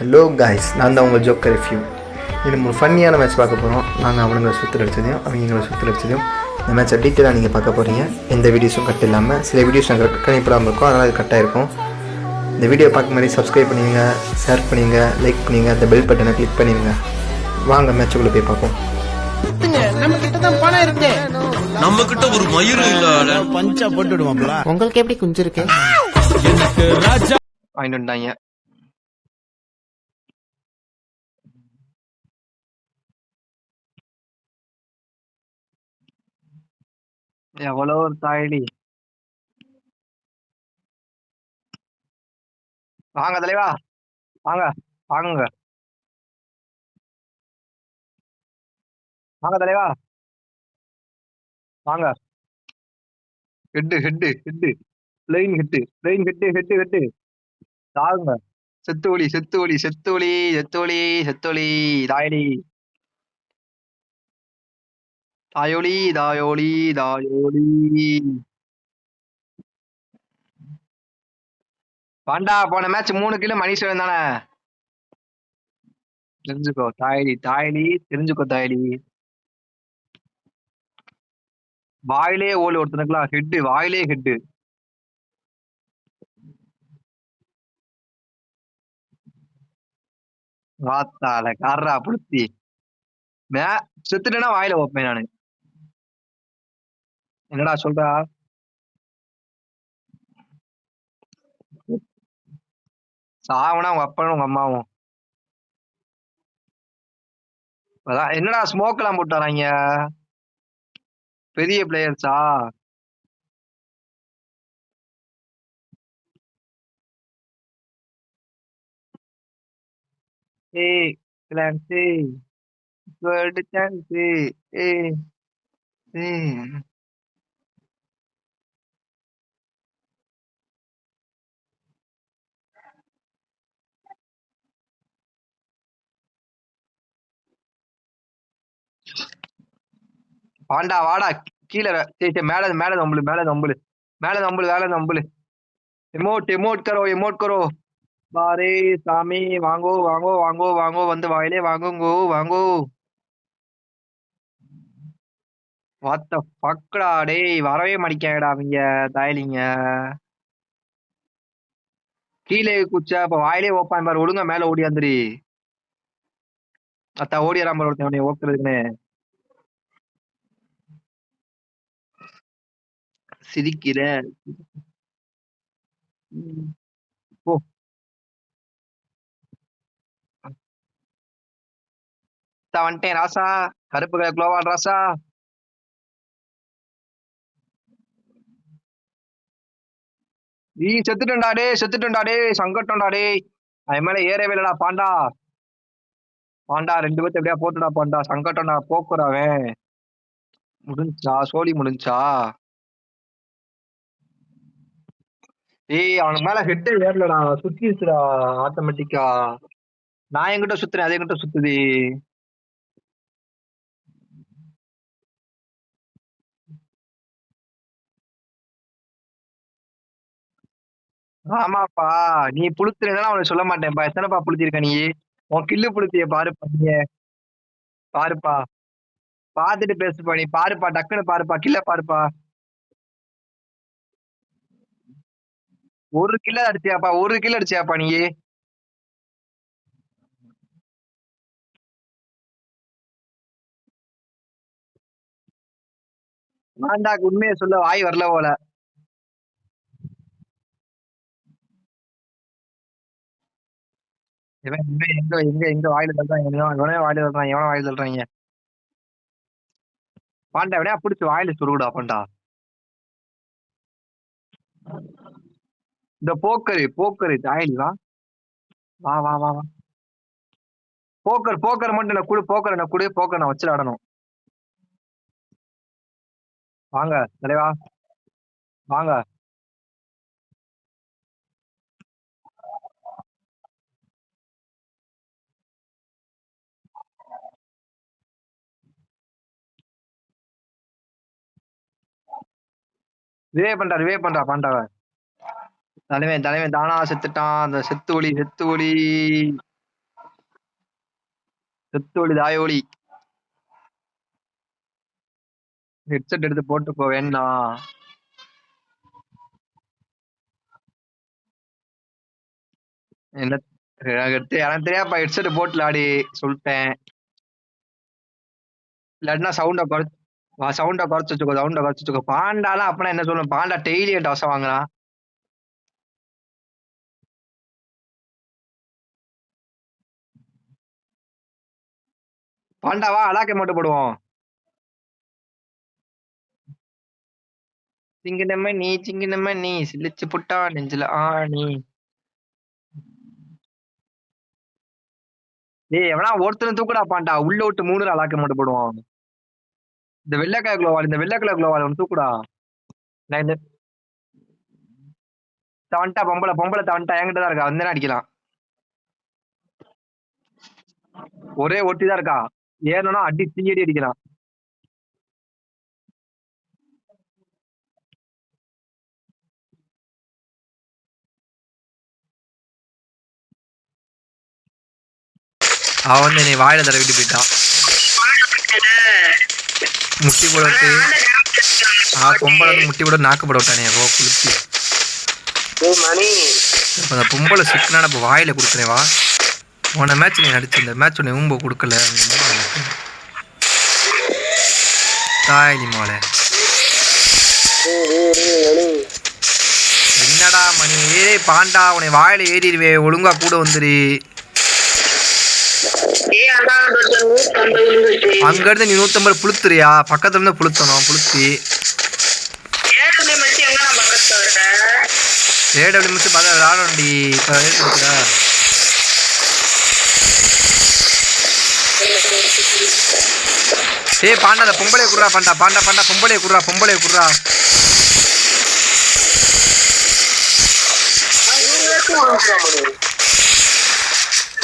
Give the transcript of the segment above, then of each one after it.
Hello guys நான் தான் உங்கள் ஜோக்கர் ரிஃப்யூ இது நம்ம ஒரு ஃபன்னியான மேட்ச் பார்க்க போகிறோம் நாங்கள் அவனுங்களை சுற்று அடிச்சதையும் அவங்க எங்களை சுற்று அடிச்சதையும் இந்த மேட்சை டீட்டெயிலாக நீங்கள் பார்க்க போகிறீங்க எந்த வீடியோஸும் கட் இல்லாமல் சில வீடியோஸ் நாங்கள் கணிப்பிடாமல் இருக்கும். அதனால் அது கட்டாக இருக்கும் இந்த வீடியோ பார்க்க மாதிரி சப்ஸ்கிரைப் பண்ணிடுங்க ஷேர் பண்ணிடுங்க லைக் பண்ணிடுங்க அந்த பெல் பட்டனை கிளிக் பண்ணிடுங்க வாங்க மேட்சுக்குள்ளே போய் பார்ப்போம். நம்ம கிட்ட ஒரு இல்ல பஞ்சா உங்களுக்கு எப்படி குஞ்சு இருக்கு? எனக்கு ராஜா வாங்கிட்டு எவ்வளோ ஒரு தாயடி. வாங்க தலைவா வாங்க வாங்குங்க. வாங்க தலைவா. வாங்க. Head head head. Plain head plain head head head. தாங்க செத்து ஒளி செத்து ஒளி செத்து ஒளி செத்து ஒளி செத்து ஒளி தாயடி. தாயோலி தாயோலி தாயோலி. பாண்டா போன மேட்ச் மூணு கிலோ மணிஷன் தானே? தெரிஞ்சுக்கோ தாயலி தாயலி தெரிஞ்சுக்கோ தாயலி. வாயிலே ஓல் ஒருத்தனுக்குலாம் ஹெட்டு வாயிலே ஹெட்டு வாத்தால காரா புளுத்தி. மே செத்துட்டேன்னா வாயில வைப்பேன் நானு. என்னடா சொல்றா? சாவனா உங்க அப்பனும் உங்க அம்மாவும். அதான் என்னடா ஸ்மோக் எல்லாம் போட்டு வராங்க? பெரிய பிளேயர்ஸா ஏய் கிளான்சி வேர்ல்டு சான்ஸு ஏய் ஏய் பாண்டா வாடா. கீழே சரி சரி மேல மேல நம்பளு மேல நம்பளு மேல நம்பளு மேல நம்பளு எமோட் எமோட் கரோ எமோட் கரோ. பாரே சாமி வாங்கோ வாங்கோ வாங்கோ வாங்கோ. வந்து வாயிலே வாங்குங்கோ வாங்கோ. வாத்த பக்கடா டேய். வரவே மாட்டிக்காங்கடா அவங்க தாயலிங்க. கீழே குச்சா இப்ப வாயிலே ஓப்பான் பாரு. ஒழுங்கா மேல ஓடியாந்துரு அத்தா ஓடி பாரு ஒருத்தன். ஓக்குறதுக்குன்னு சிரிக்கிற ம். போ. வந்துட்டேன் ராசா. கருப்பு கலர் குளோவால் ராசா. நீ செத்துட்டுண்டா டே செத்துட்டுண்டா டே சங்கட்டம்டா டே அவன் மேல ஏறவே இல்லடா பாண்டா. பாண்டா ரெண்டு பேர்த்து எப்படியா போட்டுடா பாண்டா. சங்கட்டம்டா போக்குறாவன் முடிஞ்சா சோழி முடிஞ்சா ஏய் அவனுக்கு மேல ஹெட்டே ஏறலடா. சுத்திடுச்சுடா ஆட்டோமேட்டிக்கா நான் எங்கிட்ட சுத்துறேன் அது எங்கிட்ட சுத்துது. ஆமாப்பா நீ புளுத்துறதுனா அவனை சொல்ல மாட்டேன்ப்பா. எத்தனைப்பா புளுத்திருக்க நீ? உன் கில்லு புளுத்திய பாருப்பா நீ பாருப்பா. பாத்துட்டு பேசுப்பா நீ பாருப்பா டக்குன்னு பாருப்பா கில்ல பாருப்பா. ஒரு கிலோ அடிச்சியாப்பா ஒரு கிலோ அடிச்சியாப்பா நீ? வேண்டா உண்மையை சொல்ல வாய் வரல போல. இவன் இவன் எங்க எங்க எங்க வாயில தள்ளுறான்? இவனே வாயில தள்ளுறான் எவன வாயில தள்ளுறாங்க பாண்டா விட பிடிச்சி வாயில சுருகுடா பாண்டா இந்த போக்கரு போக்கரு தாயலி வா. வா வா வா வா. போக்கர் போக்கர் மட்டும் நான் குடு போக்கர் நான் குடு போக்கர் நான் வச்சு ஆடணும். வாங்க தலைவா. வாங்க. விவே பண்றா ரிவே பண்றா பாண்டாவ தலைவன் தலைவன் தானா செத்துட்டான். அந்த செத்து ஒளி செத்து ஒளி. தாய் ஒளி. ஹெட்செட் எடுத்து போட்டு போ வேணாம் என்ன எனக்கு எடுத்து எனக்கு தெரியாப்பா ஹெட்செட் போட்டு விளாடி சொல்லிட்டேன். இல்லாட்டினா சவுண்டை குறைச்சு சவுண்டை குறைச்சு வச்சுக்கோ சவுண்டை குறைச்சு வச்சுக்கோ. பாண்டாலாம் அப்பனா என்ன சொல்லணும் பாண்டா டெய்லி என்கிட்ட வசம் வாங்குறான். பாண்டாவா அலாக்கை மட்டும் போடுவோம். சிங்கினம்ம நீ சிங்கினம்ம நீ சிலிச்சு புட்டா நெஞ்சில ஆ நீ ஏய் எவனா ஒருத்தனை தூக்குடா பாண்டா உள்ள விட்டு மூணு அலாக்க மட்டும் போடுவோம் இந்த வெள்ளக்காய் குளோவால் இந்த வெள்ளக்காய் குளோவால் ஒன்று தூக்குடா. நான் இந்த தவன்ட்டா பொம்பளை பொம்பளை தவன்ட்டா என்கிட்ட தான் இருக்கா? வந்து அடிக்கலாம். ஒரே ஒட்டி தான் இருக்கா? ஏறணும்னா அடி தீயடி அடிக்கலாம் அவன் வந்து என்னை வாயில தடவிட்டு போயிட்டான். முட்டி போடட்டு ஆ பொம்பளை வந்து முட்டி போட நாக்கு போட விட்டானே ஓ குளிச்சு. இப்போ அந்த பொம்பளை சிக்கனான இப்போ வாயில கொடுக்குறேன் வா. போன மேட்ச் நீ நடிச்சிருந்த மேட்ச் உன்னை ஊம்ப கொடுக்கல தாயலி அம்மா மோளை என்னடா மணி ஏ பாண்டா உன்னை வாயில ஏறிடுவே ஒழுங்கா கூட வந்துரு அங்க இருந்து நீ நூத்தம்பது புளுத்துறியா பக்கத்துல இருந்து புளுத்தணும் புளுத்தி ஏடபிள்யூ மிஸ் பார்த்தா விளாடண்டி இப்போ ஏ ஏய் பாண்டா அந்த பொம்பளைய குடுறா பாண்டா பாண்டா பாண்டா பொம்பளை குடுறா பொம்பளை குடுறா.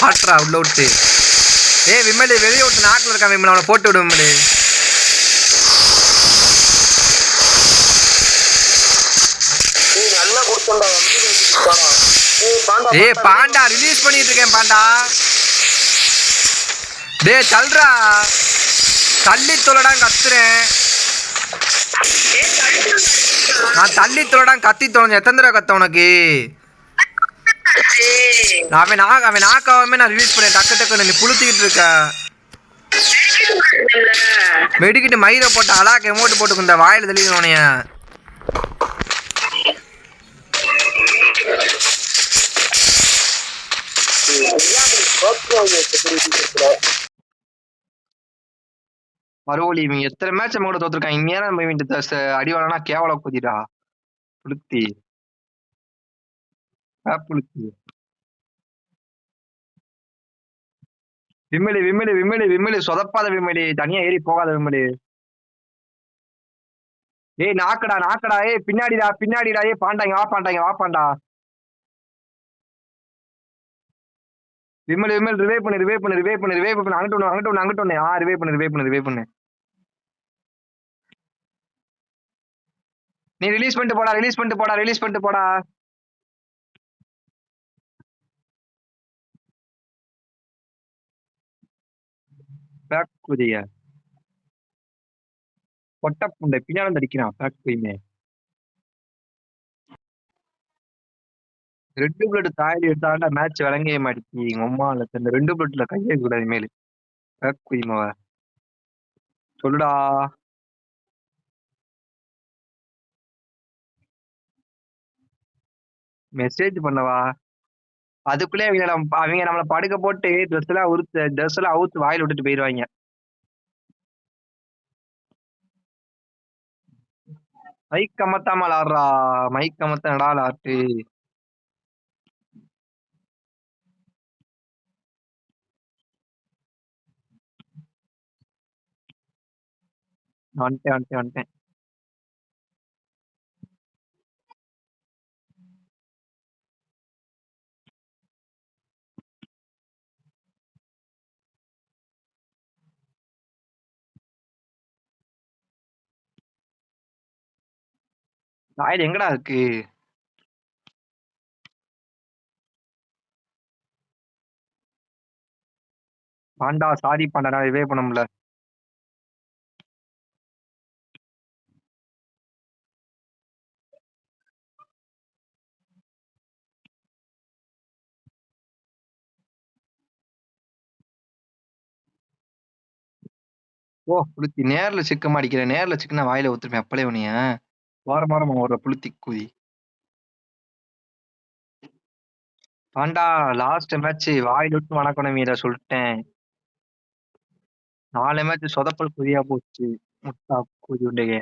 பாட்டுறா உள்ள விட்டு. ஏய் விமலு வெளியே விட்டு நாட்டில் இருக்கான் விமல் அவனை போட்டு விடு விமலு. ஏய் பாண்டா ரிலீஸ் பண்ணிட்டு இருக்கேன் பாண்டா. டேய் தள்ளுறா. தள்ளி தொலைடா கத்துறேன். நான் தள்ளி தொலைடா கத்தி தொலைஞ்சேன். எத்தனை தடவை கத்த உனக்கு? அவன் நாக்க அவன் நாக்காவே நான் ரிலீஸ் பண்ணேன். டக்கு டக்குன்னு நீ புளுத்திக்கிட்டு இருக்க. வெடிக்கிட்டு மயிரை போட்டு அலாக்க எமோட்டு போட்டு இந்த வாயில் தெளிக்கணும் உனைய மறுபடி இவங்க எத்தனை மேட்ச் நம்ம கூட தோத்துருக்காங்க? இங்கே நம்ம இவன் அடி வாங்கினா கேவலம் குதிடா. புளுத்தி. ஆ, புளுத்தி. விமலி விமலி விமலி விமலி சொதப்பாத விமலி தனியா ஏறி போகாத விமலி ஏய் நாக்கடா நாக்கடா. ஏய் பின்னாடிடா பின்னாடிடா. ஏய் பாண்டாங்க வா பாண்டாங்க வா பாண்டா. விமல் விமல் ரிவே பண்ணு ரிவே பண்ணு ரிவே பண்ணு ரிவே பண்ணு. அங்கிட்டு ஒண்ணு அங்கிட்டு ஒன்று அங்கிட்டு ஒன்று ஆ ரிவே பண்ணு ரிவே பண்ணு ரிவே பண்ணு. நீ ரிலீஸ் பண்ணிட்டு போடா ரிலீஸ் பண்ணிட்டு போடா ரிலீஸ் பண்ணிட்டு போடா. பேக் குதிய பொட்ட புண்டை பின்னாடி அடிக்கிறான் பேக் குயிமே ரெண்டு பிளட் தாயில் எடுத்தாண்டா மேட்ச் விளங்கவே மாட்டிச்சு எங்க அம்மா இல்ல இந்த ரெண்டு பிளட்ல கையே கூடாது மேலே பேக் குயிமவ சொல்லுடா. மெசேஜ் பண்ணவா? அதுக்குள்ளே அவங்க நம்ம அவங்க நம்மளை படுக்க போட்டு ட்ரெஸ் எல்லாம் உருத்து ட்ரெஸ் எல்லாம் அவுத்து வாயில் விட்டுட்டு போயிடுவாங்க மைக் கமத்தாம விளாடுறா மைக் கமத்த லாட்டு விளாட்டு வந்துட்டேன் வந்துட்டேன் வந்துட்டேன். வாயில் எங்கடா இருக்கு? பாண்டா சாரி பாண்டா இதே பண்ண முடியல ஓ குளுத்தி நேர்ல சிக்க அடிக்கிறேன் நேர்ல சிக்கனா வாயில ஊத்துருப்பேன் அப்பளே உனிய வாரம் வாரம் ஒரு புளுத்தி குதி. பாண்டா லாஸ்ட் மேட்ச் வாயில விட்டு வணக்கணும் மீற சொல்லிட்டேன். நாலு மேட்ச் சொதப்பல் குதியா போச்சு. முட்டா குதி உண்டையே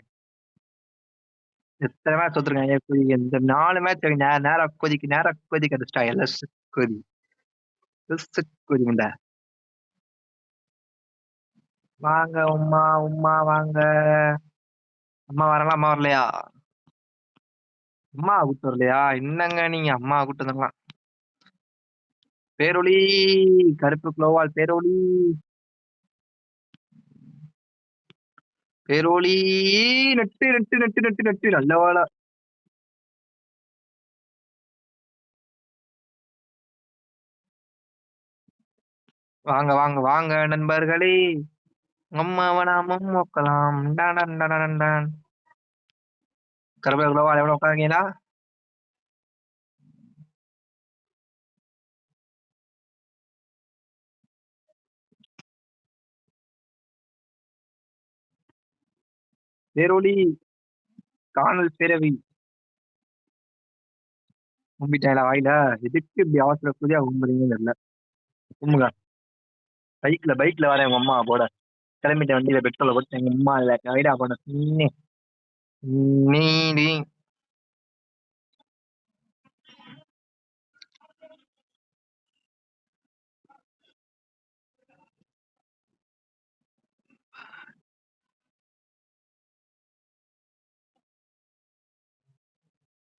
எத்தனை மேட்ச் ஒத்துருக்காங்க குதி. இந்த நாலு மேட்ச் நேரா கொதிக்கு நேரா கொதி கடிச்சிட்டா. எல்எஸ் கொதி. எஸ் கொதி உண்டா? வாங்க உம்மா உம்மா வாங்க. அம்மா வரலாம் அம்மா வரலையா? அம்மா கூட்டு வரலையா? என்னங்க நீங்க அம்மா கூட்டு வந்துடலாம் பேரொளி கருப்பு குளோவால் பேரொளி. பேரோலி நெட்டு நெட்டு நெட்டு நெட்டு நெட்டு நல்ல வாங்க வாங்க வாங்க நண்பர்களே. அம்மாவை நாமும் மோக்கலாம். டான் டான் டான் டான். டான். உள்ளவா எவ்வளவு எவ்வளோ உட்காருங்கீங்களா பேரொளி காணல் பேரவி கும்பிட்டேன் வாயில எதுக்கு இப்படி அவசர கூதியா கும்புறீங்கன்னு தெரியல கும்புங்க பைக்ல பைக்ல வரேன் உங்க அம்மா போட கிளம்பிட்டேன் வண்டியில பெட்ரோல போட்டு எங்க அம்மா இல்ல கைடா போன நீதி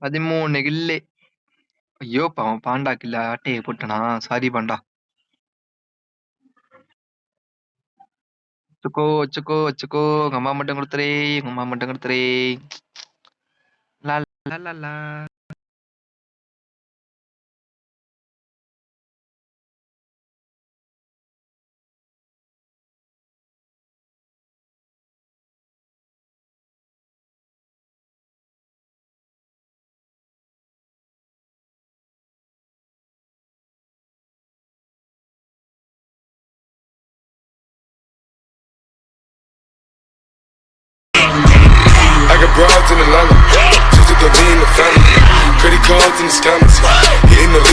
பதிமூணு கில்லு. ஐயோ பாவம் பாண்டா கில்ல அட்டையை போட்டனா? Sorry panda. வச்சுக்கோ வச்சுக்கோ வச்சுக்கோ உங்க அம்மா மட்டும் கொடுத்துறே உங்க அம்மா மட்டும் கொடுத்துறே லா லா broads in Atlanta, just to the lean the family. Credit cards and the scammers, hitting the